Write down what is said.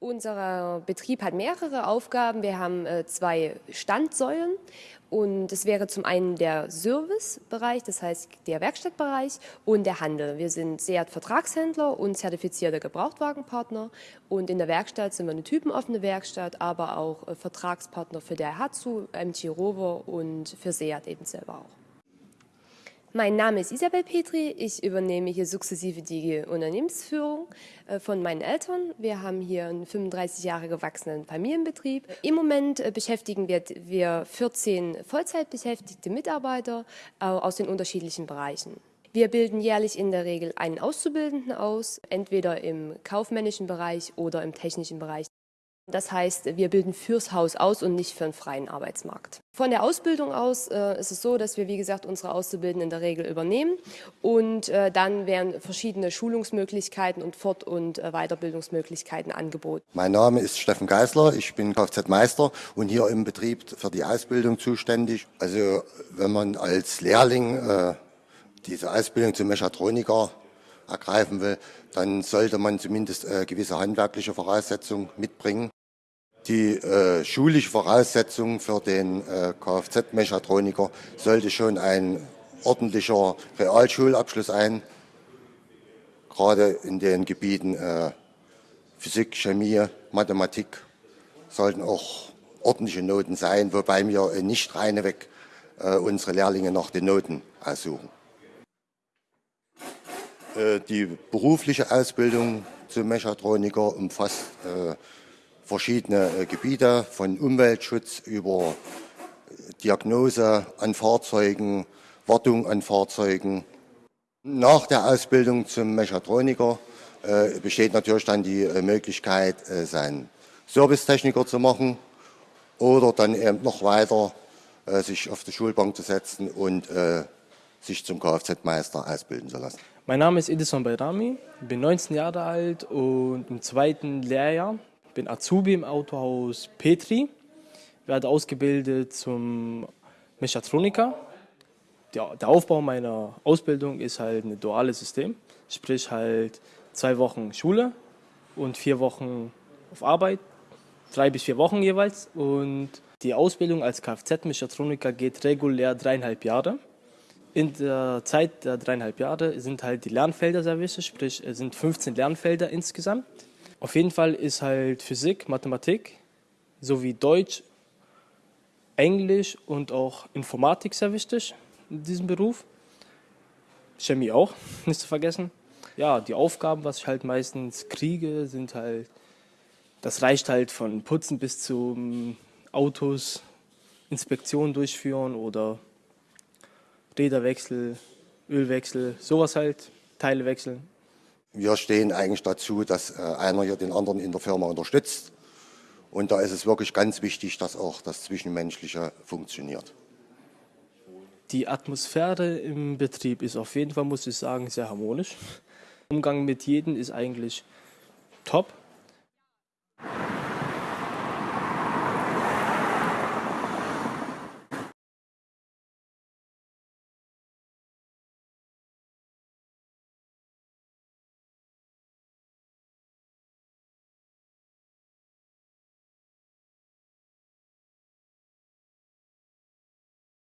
Unser Betrieb hat mehrere Aufgaben. Wir haben äh, zwei Standsäulen und es wäre zum einen der Servicebereich, das heißt der Werkstattbereich und der Handel. Wir sind SEAT-Vertragshändler und zertifizierter Gebrauchtwagenpartner und in der Werkstatt sind wir eine typenoffene Werkstatt, aber auch äh, Vertragspartner für der Hatsu, MG Rover und für SEAT eben selber auch. Mein Name ist Isabel Petri. Ich übernehme hier sukzessive die Unternehmensführung äh, von meinen Eltern. Wir haben hier einen 35 Jahre gewachsenen Familienbetrieb. Im Moment äh, beschäftigen wir 14 Vollzeitbeschäftigte Mitarbeiter aus den unterschiedlichen Bereichen. Wir bilden jährlich in der Regel einen Auszubildenden aus, entweder im kaufmännischen Bereich oder im technischen Bereich. Das heißt, wir bilden fürs Haus aus und nicht für einen freien Arbeitsmarkt. Von der Ausbildung aus äh, ist es so, dass wir, wie gesagt, unsere Auszubildenden in der Regel übernehmen und äh, dann werden verschiedene Schulungsmöglichkeiten und Fort- und äh, Weiterbildungsmöglichkeiten angeboten. Mein Name ist Steffen Geisler, ich bin Kfz-Meister und hier im Betrieb für die Ausbildung zuständig. Also wenn man als Lehrling äh, diese Ausbildung zum Mechatroniker ergreifen will, dann sollte man zumindest äh, gewisse handwerkliche Voraussetzungen mitbringen. Die äh, schulische Voraussetzung für den äh, Kfz-Mechatroniker sollte schon ein ordentlicher Realschulabschluss sein, gerade in den Gebieten äh, Physik, Chemie, Mathematik sollten auch ordentliche Noten sein, wobei wir nicht reineweg äh, unsere Lehrlinge nach den Noten aussuchen. Äh, die berufliche Ausbildung zum Mechatroniker umfasst äh, verschiedene äh, Gebiete, von Umweltschutz über Diagnose an Fahrzeugen, Wartung an Fahrzeugen. Nach der Ausbildung zum Mechatroniker besteht natürlich dann die Möglichkeit, seinen Servicetechniker zu machen oder dann eben noch weiter sich auf die Schulbank zu setzen und sich zum Kfz-Meister ausbilden zu lassen. Mein Name ist Edison Bayrami, bin 19 Jahre alt und im zweiten Lehrjahr bin Azubi im Autohaus Petri, werde ausgebildet zum Mechatroniker. Der, Aufbau meiner Ausbildung ist halt ein duales System, sprich halt zwei Wochen Schule und vier Wochen auf Arbeit, drei bis vier Wochen jeweils. Und die Ausbildung als Kfz-Mechatroniker geht regulär dreieinhalb Jahre. In der Zeit der dreieinhalb Jahre sind halt die Lernfelder sehr wichtig, sprich es sind 15 Lernfelder insgesamt. Auf jeden Fall ist halt Physik, Mathematik sowie Deutsch, Englisch und auch Informatik sehr wichtig in diesem Beruf. Chemie auch, nicht zu vergessen. Ja, die Aufgaben, was ich halt meistens kriege, sind halt, das reicht halt von Putzen bis zu Autos, Inspektionen durchführen oder Räderwechsel, Ölwechsel, sowas halt, Teile wechseln wir stehen eigentlich dazu, dass äh, einer hier den anderen in der Firma unterstützt. Und da ist es wirklich ganz wichtig, dass auch das Zwischenmenschliche funktioniert. Die Atmosphäre im Betrieb ist auf jeden Fall, muss ich sagen, sehr harmonisch. Umgang mit jedem ist eigentlich top.